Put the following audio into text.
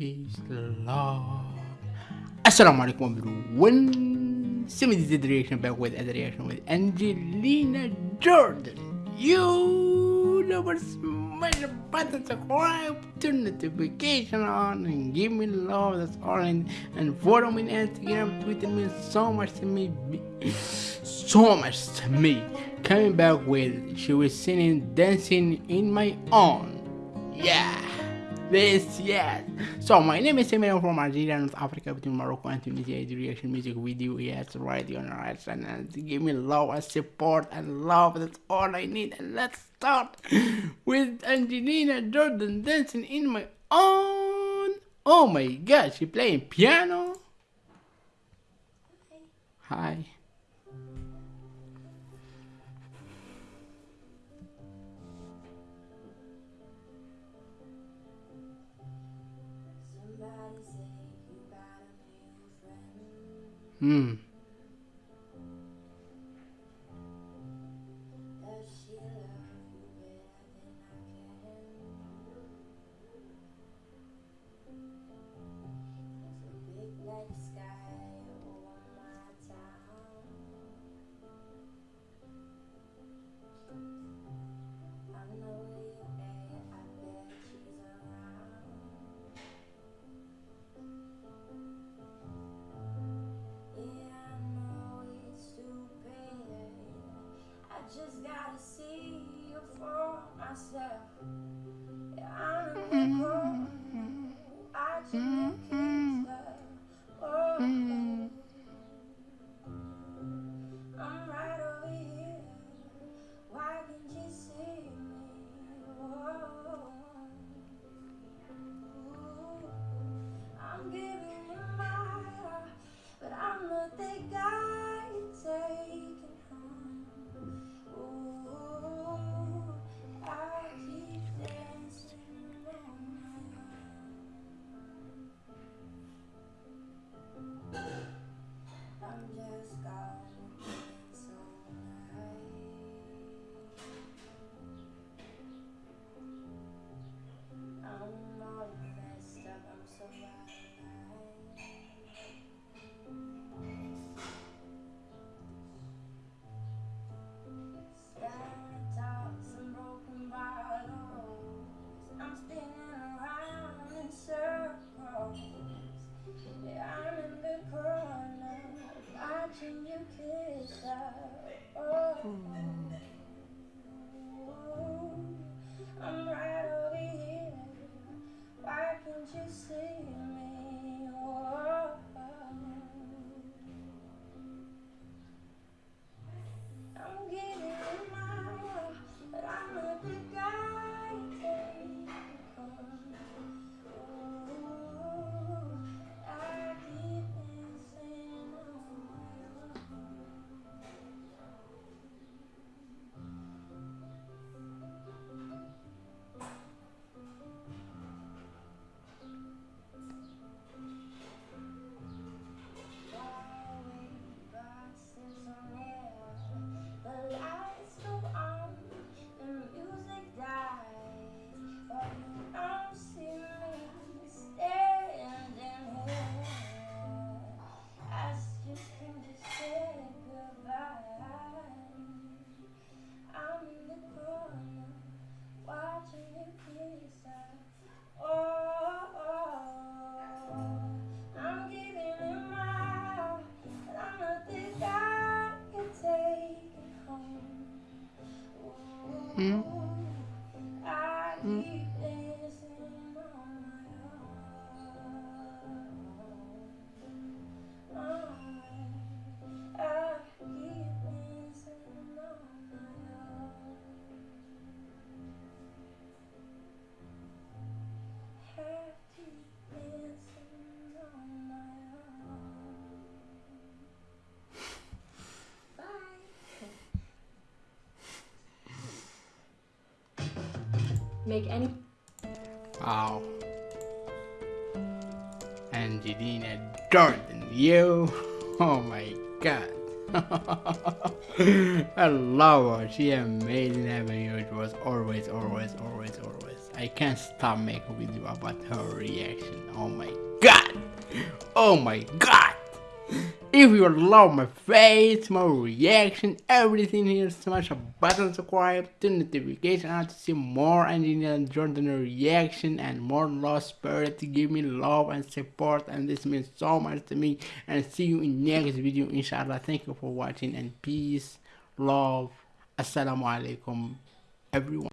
peace, love. Assalamu alaikum everyone. This is the reaction back with a reaction with Angelina Jordan. You never smash the button, subscribe, turn the notification on, and give me love. That's all. And, and follow me on Instagram, Twitter means so much to me, so much to me. Coming back with she was singing, dancing in my own. Yeah this yes so my name is Emil from Algeria North Africa between Morocco and Tunisia. I do reaction music video yes right on the right and give me love and support and love that's all I need. And let's start with Angelina Jordan dancing in my own. Oh my god she playing piano? Hi Hmm. Just gotta see you for myself. Yeah, I'm a in the corner, watching you watching Oh. Hmm? Make any. Wow. Angelina Jordan, you. Oh my god. I love her. She amazing video. It was always, always, always, always. I can't stop making video about her reaction. Oh my god. Oh my god. If you love my face, my reaction, everything here, smash a button subscribe, turn notification on to see more Angelina Jordan reaction and more Lost Spirit to give me love and support and this means so much to me and see you in next video inshallah. Thank you for watching and peace, love, assalamu alaikum everyone.